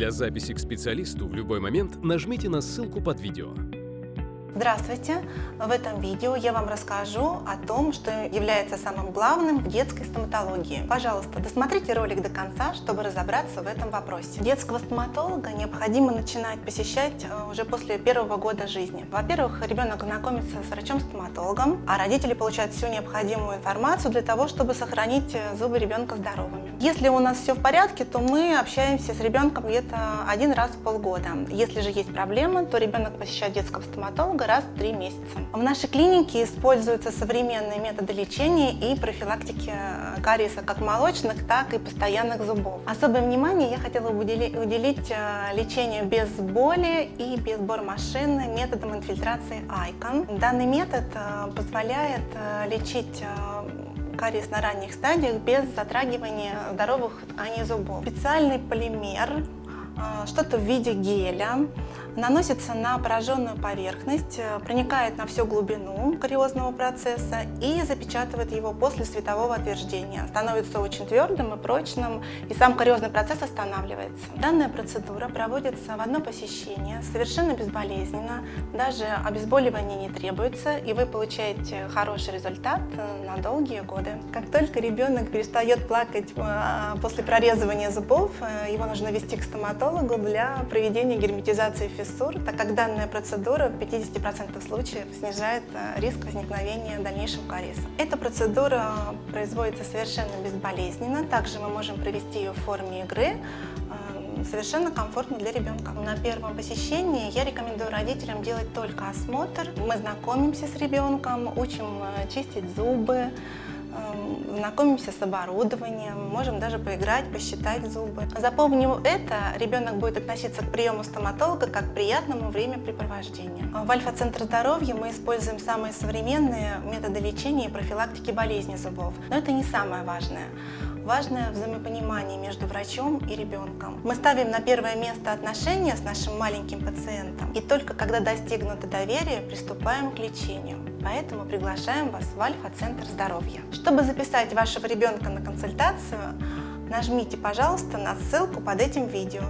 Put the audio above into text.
Для записи к специалисту в любой момент нажмите на ссылку под видео. Здравствуйте! В этом видео я вам расскажу о том, что является самым главным в детской стоматологии. Пожалуйста, досмотрите ролик до конца, чтобы разобраться в этом вопросе. Детского стоматолога необходимо начинать посещать э, уже после первого года жизни. Во-первых, ребенок знакомится с врачом-стоматологом, а родители получают всю необходимую информацию для того, чтобы сохранить э, зубы ребенка здоровыми. Если у нас все в порядке, то мы общаемся с ребенком где-то один раз в полгода. Если же есть проблемы, то ребенок посещает детского стоматолога раз в три месяца. В нашей клинике используются современные методы лечения и профилактики э, кариеса как молочных, так и постоянных зубов. Особое внимание я хотела уделить э, лечению без боли и без бормашины методом инфильтрации ICON. Данный метод э, позволяет лечить кариес на ранних стадиях без затрагивания здоровых тканей зубов. Специальный полимер что-то в виде геля, наносится на пораженную поверхность, э, проникает на всю глубину кариозного процесса и запечатывает его после светового отверждения. Становится очень твердым и прочным, и сам кариозный процесс останавливается. Данная процедура проводится в одно посещение, совершенно безболезненно, даже обезболивание не требуется, и вы получаете хороший результат э, на долгие годы. Как только ребенок перестает плакать э, после прорезывания зубов, его нужно вести к стоматологу, стоматологу для проведения герметизации фиссур, так как данная процедура в 50% случаев снижает э, риск возникновения дальнейшего кариеса. Эта процедура производится совершенно безболезненно, также мы можем провести ее в форме игры, э, совершенно комфортно для ребенка. На первом посещении я рекомендую родителям делать только осмотр. Мы знакомимся с ребенком, учим э, чистить зубы, знакомимся с оборудованием, можем даже поиграть, посчитать зубы. Запомнив это, ребенок будет относиться к приему стоматолога как к приятному времяпрепровождению. В Альфа-центр здоровья мы используем самые современные методы лечения и профилактики болезней зубов. Но это не самое важное. Важное взаимопонимание между врачом и ребенком. Мы ставим на первое место отношения с нашим маленьким пациентом, и только когда достигнуто доверие, приступаем к лечению. Поэтому приглашаем вас в Альфа-центр здоровья. Чтобы записать вашего ребенка на консультацию, нажмите, пожалуйста, на ссылку под этим видео.